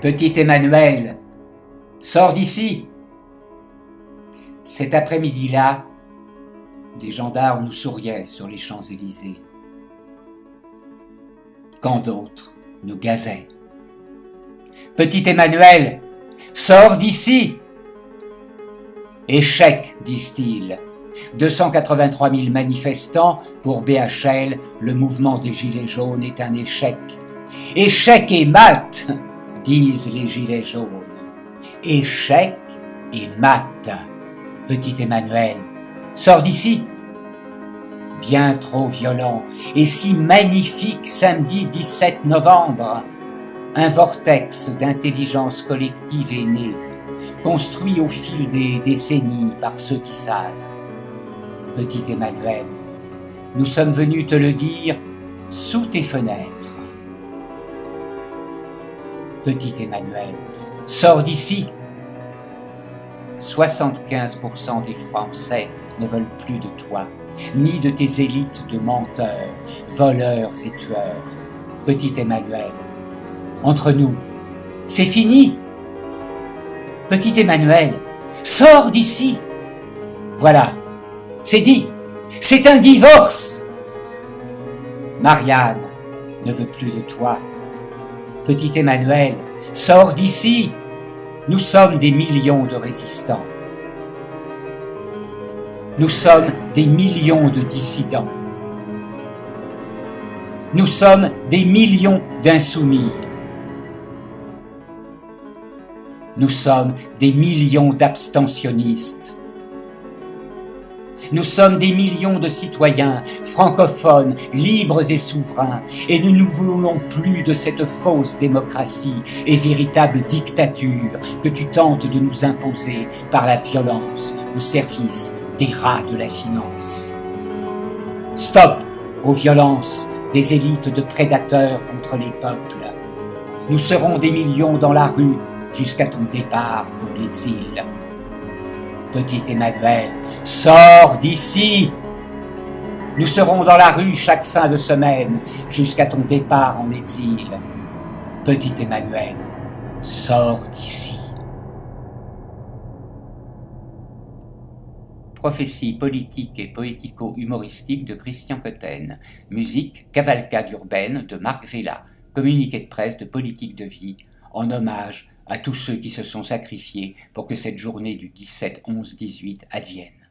Petit Emmanuel, sors d'ici. Cet après-midi-là, des gendarmes nous souriaient sur les Champs-Élysées. Quand d'autres nous gazaient. Petit Emmanuel, sors d'ici. Échec, disent-ils. 283 000 manifestants pour BHL, le mouvement des Gilets jaunes est un échec. Échec et mat, disent les Gilets jaunes. Échec et mat. Petit Emmanuel, sors d'ici. Bien trop violent et si magnifique samedi 17 novembre. Un vortex d'intelligence collective est né, construit au fil des décennies par ceux qui savent petit Emmanuel. Nous sommes venus te le dire sous tes fenêtres. Petit Emmanuel, sors d'ici. 75% des Français ne veulent plus de toi, ni de tes élites de menteurs, voleurs et tueurs. Petit Emmanuel, entre nous, c'est fini. Petit Emmanuel, sors d'ici. Voilà, c'est dit. C'est un divorce. Marianne ne veut plus de toi. Petit Emmanuel, sors d'ici. Nous sommes des millions de résistants. Nous sommes des millions de dissidents. Nous sommes des millions d'insoumis. Nous sommes des millions d'abstentionnistes. Nous sommes des millions de citoyens, francophones, libres et souverains, et nous ne voulons plus de cette fausse démocratie et véritable dictature que tu tentes de nous imposer par la violence au service des rats de la finance. Stop aux violences des élites de prédateurs contre les peuples. Nous serons des millions dans la rue jusqu'à ton départ pour l'exil. Petit Emmanuel, sors d'ici Nous serons dans la rue chaque fin de semaine jusqu'à ton départ en exil. Petit Emmanuel, sors d'ici. Prophétie politique et poético-humoristique de Christian Cotten. Musique Cavalcade urbaine de Marc Vella. Communiqué de presse de politique de vie en hommage à tous ceux qui se sont sacrifiés pour que cette journée du 17-11-18 advienne.